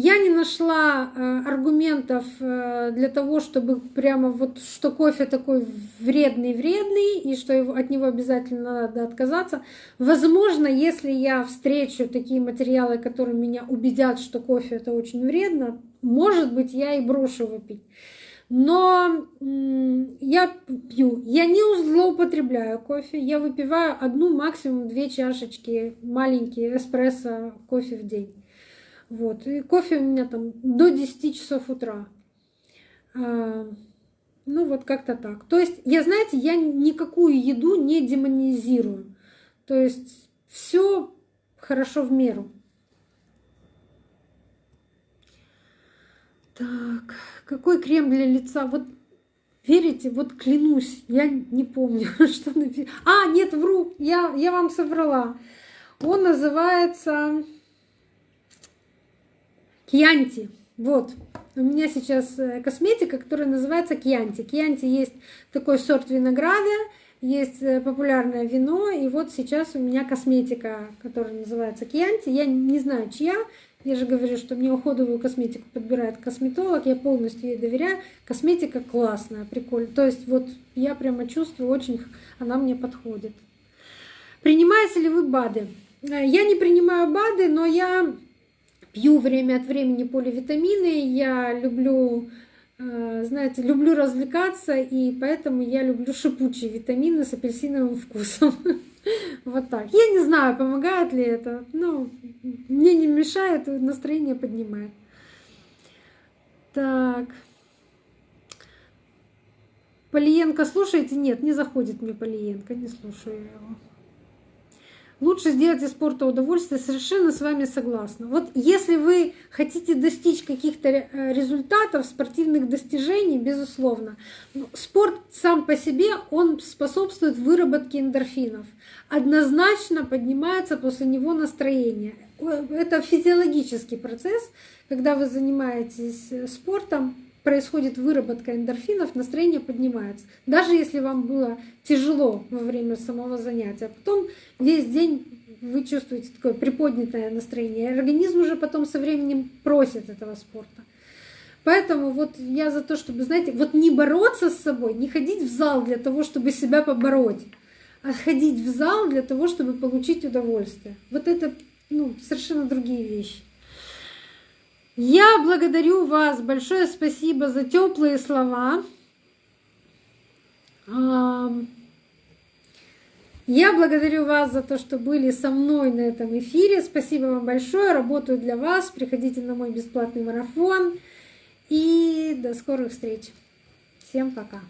я не нашла э, аргументов э, для того, чтобы прямо вот, что кофе такой вредный-вредный, и что от него обязательно надо отказаться. Возможно, если я встречу такие материалы, которые меня убедят, что кофе это очень вредно, может быть, я и брошу его пить. Но я пью, я не злоупотребляю кофе, я выпиваю одну, максимум две чашечки маленькие эспрессо кофе в день. Вот. И кофе у меня там до 10 часов утра. А, Ну вот как-то так. То есть, я, знаете, я никакую еду не демонизирую. То есть все хорошо в меру. Так, какой крем для лица? Вот верите, вот клянусь, я не помню, (laughs) что написано. А, нет, вру, я, я вам соврала. Он называется Кьянти. Вот. У меня сейчас э, косметика, которая называется Кьянти. Кьянти есть такой сорт винограда, есть э, популярное вино, и вот сейчас у меня косметика, которая называется Кьянти. Я не знаю, чья. Я же говорю, что мне уходовую косметику подбирает косметолог, я полностью ей доверяю. Косметика классная, прикольная. То есть вот я прямо чувствую, очень она мне подходит. Принимаете ли вы БАДы? Э, я не принимаю БАДы, но я пью время от времени поливитамины. Я люблю, э, знаете, люблю развлекаться, и поэтому я люблю шипучие витамины с апельсиновым вкусом. (laughs) Вот так. Я не знаю, помогает ли это. но мне не мешает, настроение поднимает. Так. Полиенко слушаете? Нет, не заходит мне Полиенко, не слушаю его. Лучше сделать из спорта удовольствие, совершенно с вами согласна. Вот если вы хотите достичь каких-то э, результатов, спортивных достижений, безусловно, спорт сам по себе, он способствует выработке эндорфинов. Однозначно поднимается после него настроение. Это физиологический процесс, когда вы занимаетесь э, спортом, происходит выработка эндорфинов, настроение поднимается. Даже если вам было тяжело во время самого занятия, а потом весь день вы чувствуете такое приподнятое настроение. Организм уже потом со временем просит этого спорта. Поэтому вот я за то, чтобы, знаете, вот не бороться с собой, не ходить в зал для того, чтобы себя побороть, а ходить в зал для того, чтобы получить удовольствие. Вот это ну, совершенно другие вещи. Я благодарю вас, большое спасибо за теплые слова. Я благодарю вас за то, что были со мной на этом эфире. Спасибо вам большое. Работаю для вас. Приходите на мой бесплатный марафон. И до скорых встреч. Всем пока.